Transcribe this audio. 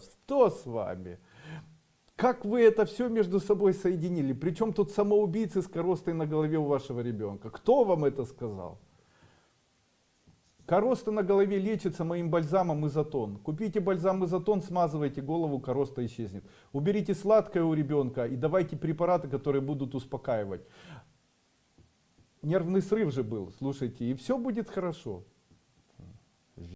Что с вами? Как вы это все между собой соединили? Причем тут самоубийцы с коростой на голове у вашего ребенка? Кто вам это сказал? Короста на голове лечится моим бальзамом изотон. Купите бальзам изотон, смазывайте голову, короста исчезнет. Уберите сладкое у ребенка и давайте препараты, которые будут успокаивать. Нервный срыв же был, слушайте, и все будет хорошо.